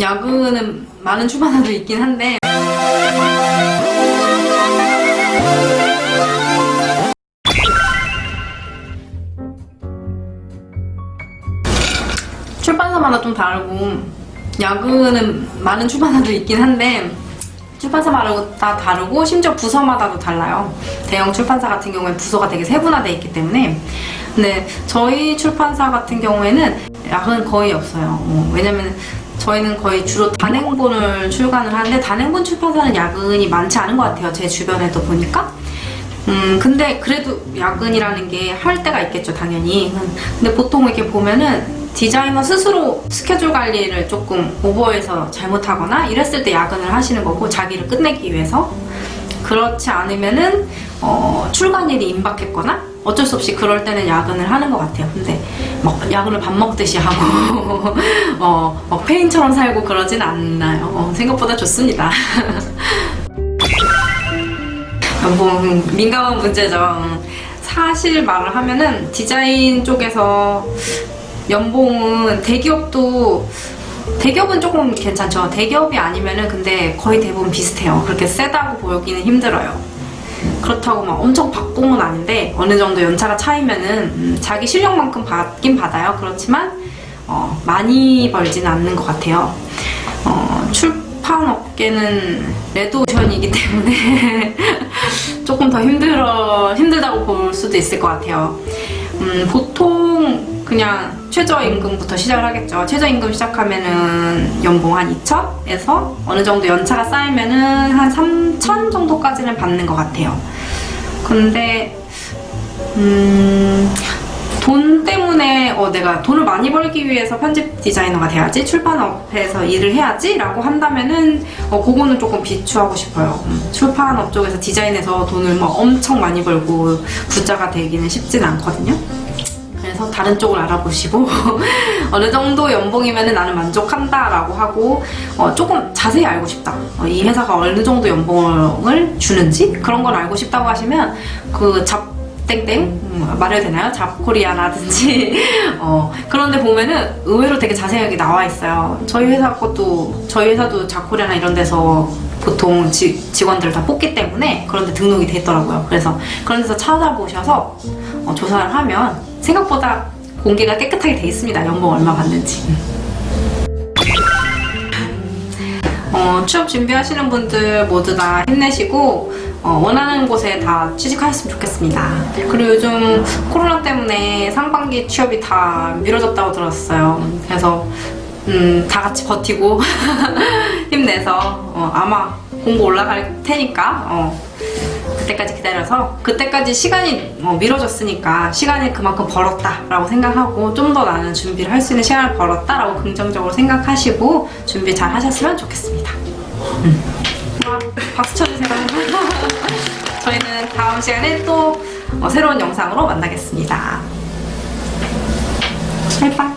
야근은 많은 출판사도 있긴 한데 출판사마다 좀 다르고 야근은 많은 출판사도 있긴 한데 출판사마다 다 다르고 심지어 부서마다도 달라요. 대형 출판사 같은 경우에 부서가 되게 세분화되어 있기 때문에 근데 저희 출판사 같은 경우에는 야근 거의 없어요. 어, 왜냐면 저희는 거의 주로 단행본을 출간을 하는데 단행본 출판사는 야근이 많지 않은 것 같아요. 제 주변에도 보니까. 음, 근데 그래도 야근이라는 게 할 때가 있겠죠, 당연히. 근데 보통 이렇게 보면은 디자이너 스스로 스케줄 관리를 조금 오버해서 잘못하거나 이랬을 때 야근을 하시는 거고, 자기를 끝내기 위해서. 그렇지 않으면은, 어, 출간일이 임박했거나, 어쩔 수 없이 그럴 때는 야근을 하는 것 같아요. 근데 막 야근을 밥 먹듯이 하고, 어, 막 페인처럼 살고 그러진 않나요. 어, 생각보다 좋습니다. 뭐 민감한 문제죠. 사실 말을 하면은 디자인 쪽에서 연봉은 대기업도 대기업은 조금 괜찮죠. 대기업이 아니면은 근데 거의 대부분 비슷해요. 그렇게 세다고 보기는 힘들어요. 그렇다고 막 엄청 박봉은 아닌데 어느 정도 연차가 차이면은 음, 자기 실력만큼 받긴 받아요. 그렇지만 어, 많이 벌지는 않는 것 같아요. 어, 출판 업계는 레드오션이기 때문에 조금 더 힘들어 힘들다고 볼 수도 있을 것 같아요. 음, 보통 그냥 최저임금부터 시작을 하겠죠. 최저임금 시작하면은 연봉 한 2천에서 어느 정도 연차가 쌓이면은 한 3천 정도까지는 받는 것 같아요. 근데 음, 돈 때문에 어, 내가 돈을 많이 벌기 위해서 편집 디자이너가 돼야지 출판업에서 일을 해야지 라고 한다면은 어, 그거는 조금 비추하고 싶어요 음, 출판업 쪽에서 디자인해서 돈을 막 엄청 많이 벌고 부자가 되기는 쉽진 않거든요 그래서 다른 쪽을 알아보시고 어느 정도 연봉이면 나는 만족한다 라고 하고 어, 조금 자세히 알고 싶다. 어, 이 회사가 어느 정도 연봉을 주는지 그런 걸 알고 싶다고 하시면 그 잡 땡땡 음, 말해도 되나요? 잡코리아라든지 어, 그런데 보면은 의외로 되게 자세하게 나와 있어요. 저희 회사 것도 저희 회사도 잡코리아나 이런 데서 보통 지, 직원들을 다 뽑기 때문에 그런 데 등록이 돼 있더라고요. 그래서 그런 데서 찾아보셔서 어, 조사를 하면 생각보다 공개가 깨끗하게 돼 있습니다 연봉 얼마 받는지 어, 취업 준비하시는 분들 모두 다 힘내시고 어, 원하는 곳에 다 취직하셨으면 좋겠습니다. 그리고 요즘 코로나 때문에 상반기 취업이 다 미뤄졌다고 들었어요. 그래서 음, 다 같이 버티고 힘내서 어, 아마 공고 올라갈 테니까 어, 그때까지 기다려서 그때까지 시간이 어, 미뤄졌으니까 시간이 그만큼 벌었다 라고 생각하고 좀 더 나는 준비를 할 수 있는 시간을 벌었다 라고 긍정적으로 생각하시고 준비 잘 하셨으면 좋겠습니다. 음. 와, 박수 쳐주세요. 저희는 다음 시간에 또 어, 새로운 영상으로 만나겠습니다. 바이바이